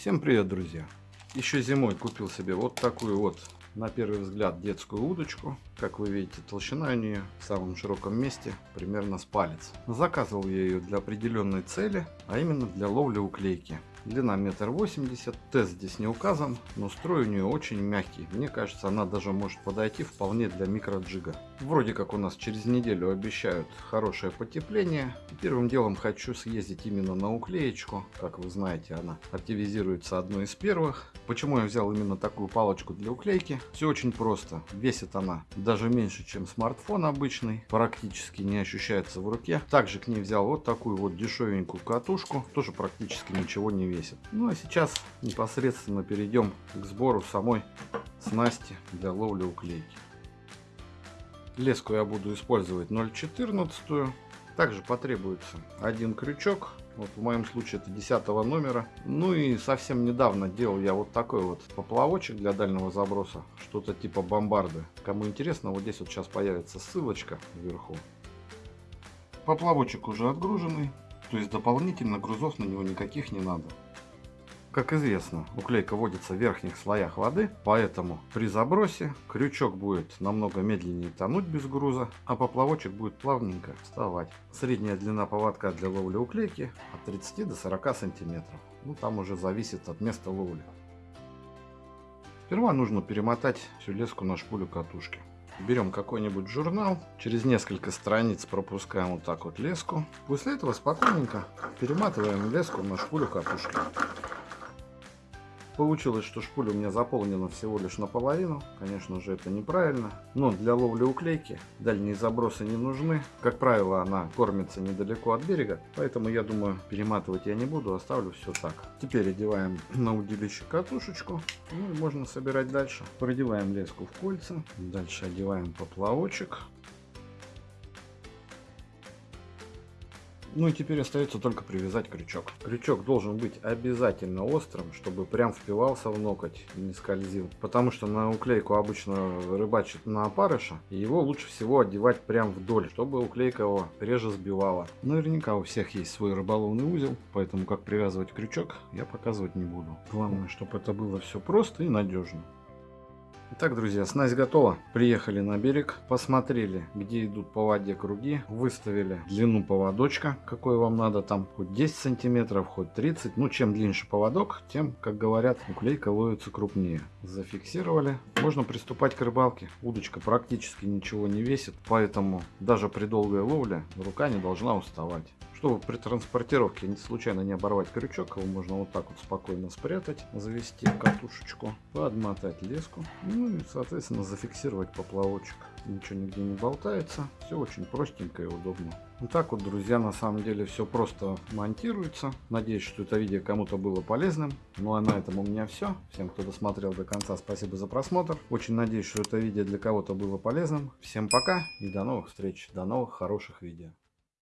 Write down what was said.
Всем привет, друзья! Еще зимой купил себе вот такую вот, на первый взгляд, детскую удочку. Как вы видите, толщина у нее в самом широком месте примерно с палец. Заказывал я ее для определенной цели, а именно для ловли уклейки. Длина метр восемьдесят. Тест здесь не указан, но строй у нее очень мягкий. Мне кажется, она даже может подойти вполне для микроджига. Вроде как у нас через неделю обещают хорошее потепление. Первым делом хочу съездить именно на уклеечку. Как вы знаете, она активизируется одной из первых. Почему я взял именно такую палочку для уклейки? Все очень просто. Весит она даже меньше, чем смартфон обычный. Практически не ощущается в руке. Также к ней взял вот такую вот дешевенькую катушку. Тоже практически ничего не весит. Ну а сейчас непосредственно перейдем к сбору самой снасти для ловли уклейки. Леску я буду использовать 0,14. Также потребуется один крючок. Вот в моем случае это 10 номера. Ну и совсем недавно делал я вот такой вот поплавочек для дальнего заброса. Что-то типа бомбарды. Кому интересно, вот здесь вот сейчас появится ссылочка вверху. Поплавочек уже отгруженный. То есть дополнительно грузов на него никаких не надо. Как известно, уклейка водится в верхних слоях воды, поэтому при забросе крючок будет намного медленнее тонуть без груза, а поплавочек будет плавненько вставать. Средняя длина поводка для ловли уклейки от 30 до 40 сантиметров. Ну там уже зависит от места ловли. Сперва нужно перемотать всю леску на шпулю катушки. Берем какой-нибудь журнал, через несколько страниц пропускаем вот так вот леску. После этого спокойненько перематываем леску на шпулю катушки. Получилось, что шпуля у меня заполнена всего лишь наполовину. Конечно же, это неправильно. Но для ловли уклейки дальние забросы не нужны. Как правило, она кормится недалеко от берега. Поэтому, я думаю, перематывать я не буду, оставлю все так. Теперь одеваем на удилище катушечку. Ну можно собирать дальше. Продеваем леску в кольца. Дальше одеваем поплавочек. Ну и теперь остается только привязать крючок. Крючок должен быть обязательно острым, чтобы прям впивался в ноготь и не скользил. Потому что на уклейку обычно рыбачит на опарыша. И его лучше всего одевать прям вдоль, чтобы уклейка его реже сбивала. Наверняка у всех есть свой рыболовный узел, поэтому как привязывать крючок я показывать не буду. Главное, чтобы это было все просто и надежно. Итак, друзья, снасть готова. Приехали на берег, посмотрели, где идут по воде круги, выставили длину поводочка, какой вам надо, там хоть 10 сантиметров, хоть 30. Ну, чем длиннее поводок, тем, как говорят, уклейка ловится крупнее. Зафиксировали. Можно приступать к рыбалке. Удочка практически ничего не весит, поэтому даже при долгой ловле рука не должна уставать. Чтобы при транспортировке не случайно не оборвать крючок, его можно вот так вот спокойно спрятать, завести катушечку, подмотать леску, ну и соответственно зафиксировать поплавочек. Ничего нигде не болтается, все очень простенько и удобно. Вот так вот, друзья, на самом деле все просто монтируется. Надеюсь, что это видео кому-то было полезным. Ну а на этом у меня все. Всем, кто досмотрел до конца, спасибо за просмотр. Очень надеюсь, что это видео для кого-то было полезным. Всем пока и до новых встреч, до новых хороших видео.